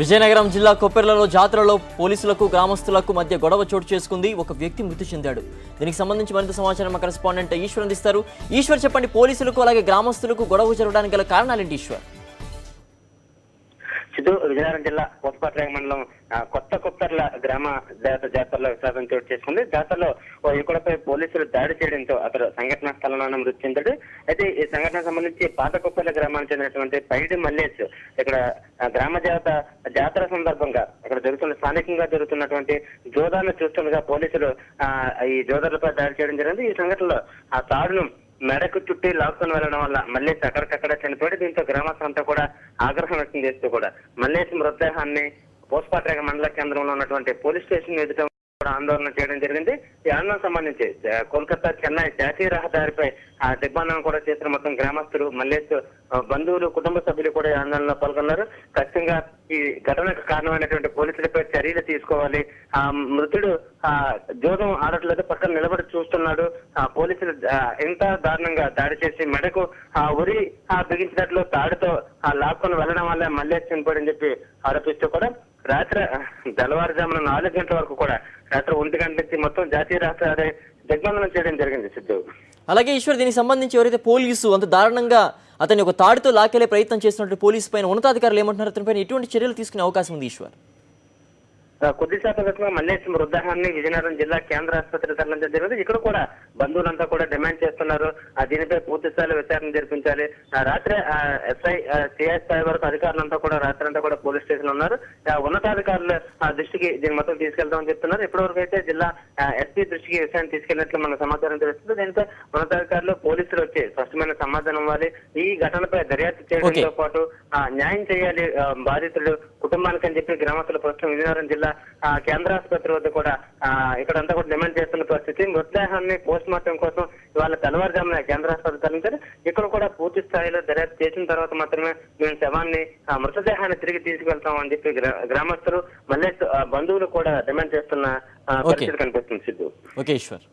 విజయనగరం జిల్లా కొప్పెర్లలో జాతరలో పోలీసులకు గ్రామస్తులకు మధ్య గొడవ చోటు చేసుకుంది. ఒక వ్యక్తి మృతి చెందాడు. దీనికి సంబంధించి మరింత సమాచారం మా కరెస్పాండెంట్ ఈశ్వర్ అందిస్తారు. ఈశ్వర్ చెప్పండి పోలీసులకు అలాగే గ్రామస్తులకు గొడవ జరగడానికి గల కారణాలేంటి ఈశ్వర్? సిద్ధు విజయనగరం జిల్లా కోటపాట్ల మండలం కొత్త కుప్పర్ల గ్రామ దేవత జాతరలో విషాదం చోటు చేసుకుంది. జాతరలో ఓ యువకుడిపై పోలీసులు దాడి చేయడంతో అతడు సంఘటనా స్థలంలోనే మృతి చెందాడు అయితే ఈ సంఘటన సంబంధించి పాత కొప్పర్ల గ్రామానికి చెందినటువంటి పైడి మల్లేష్ ఇక్కడ గ్రామ దేవత జాతర సందర్భంగా ఇక్కడ జరుగుతున్న స్థానికంగా జరుగుతున్నటువంటి జోదాలను చూస్తుండగా పోలీసులు ఆ, ఈ జోదాలపై దాడి చేయడం జరిగింది. ఈ సంఘటనలో ఆ తాడును మెడకు చుట్టి లాక్కొని వెళ్ళడం వల్ల మల్లేష్ అక్కడికక్కడ చనిపోయాడు దీంతో గ్రామస్తులంతా కూడా ఆగ్రహం వ్యక్తం చేస్తూ కూడా మల్లేష్ మృతదేహాన్ని పోస్పాట్రేగ మండల కేంద్రంలో ఉన్నటువంటి పోలీస్ స్టేషన్ ఎదుట కూడా ఆందోళన చేయడం జరిగింది. ఈ ఆందోళన సంబంధించి కోల్కతా చెన్నై జాతీయ రహదారిపై ఆ దిగ్బంధనం కూడా చేసిన మొత్తం గ్రామస్తులు మల్లేష్ బంధువులు కుటుంబ సభ్యులు కూడా ఈ ఆందోళనలో పాల్గొన్నారు. ఖచ్చితంగా ఈ ఘటనకు కారణమైనటువంటి పోలీసులపై చర్యలు తీసుకోవాలి. ఆ మృతుడు ఆ జోదం ఆడట్లేదు పక్కన నిలబడి చూస్తున్నాడు. ఆ పోలీసులు ఎంత దారుణంగా దాడి చేసి మెడకు ఆ ఉరి ఆ బిగించినట్లు తాడుతో ఆ లాక్కొని వెళ్ళడం వల్ల మళ్ళీ చనిపోయాడని చెప్పి ఆరోపిస్తూ కూడా రాత్రి తెల్లవారుజామున నాలుగు గంటల వరకు కూడా రాత్రి ఒంటి గంట నుంచి మొత్తం జాతీయ రాష్ట్ర దిగ్బంధనం చేయడం జరిగింది సిద్ధు. అలాగే ఈశ్వర్ దీనికి సంబంధించి ఎవరైతే పోలీసు అంత దారుణంగా అతని ఒక తాడుతో లాకెళ్ళే ప్రయత్నం చేసినట్టు పోలీసు పైన ఉన్నతాధికారులు ఏమంటున్నారు? అతనిపైన ఎటువంటి చర్యలు తీసుకునే అవకాశం ఉంది ఈశ్వర్? కొద్ది శాతం క్రితం మల్లేష్ మృతదేహాన్ని విజయనగరం జిల్లా కేంద్ర ఆసుపత్రికి తరలించడం జరిగింది. ఇక్కడ కూడా బంధువులంతా కూడా డిమాండ్ చేస్తున్నారు. ఆ దీనిపై పూర్తి స్థాయిలో విచారణ జరిపించాలి. ఆ, రాత్రి ఎస్ఐ సిఐ స్థాయి వరకు అధికారులంతా కూడా రాత్రి అంతా కూడా పోలీస్ స్టేషన్ ఉన్నారు. ఉన్నతాధికారుల ఆ, దృష్టికి దీని మొత్తం తీసుకెళ్తామని చెప్తున్నారు. ఇప్పటివరకు అయితే జిల్లా ఎస్పీ దృష్టికి విషయాన్ని తీసుకెళ్ళినట్లు మనకు సమాచారం తెలుస్తుంది. దీనిపై ఉన్నతాధికారులు పోలీసులు వచ్చి స్పష్టమైన సమాధానం ఇవ్వాలి. ఈ ఘటనపై దర్యాప్తు చేయడంతో పాటు న్యాయం చేయాలి ఆ, బాధితుడు కుటుంబానికి అని చెప్పి గ్రామస్తులు ప్రస్తుతం విజయనగరం జిల్లా ఆ, కేంద్ర ఆసుపత్రి వద్ద కూడా ఇక్కడంతా కూడా డిమాండ్ చేస్తున్న పరిస్థితి. మృతదేహాన్ని పోస్ట్ మార్టం కోసం ఇవాళ తెల్లవారుజామున కేంద్ర ఆసుపత్రి తరలించారు. ఇక్కడ కూడా పూర్తి స్థాయిలో దర్యాప్తు చేసిన తర్వాత మాత్రమే మేము శవాన్ని ఆ, మృతదేహాన్ని తిరిగి తీసుకెళ్తాం అని చెప్పి గ్రా- గ్రామస్తులు మళ్ళీ బంధువులు కూడా డిమాండ్ చేస్తున్న పరిస్థితి కనిపిస్తుంది సిద్ధు. ఓకే ఈశ్వర్.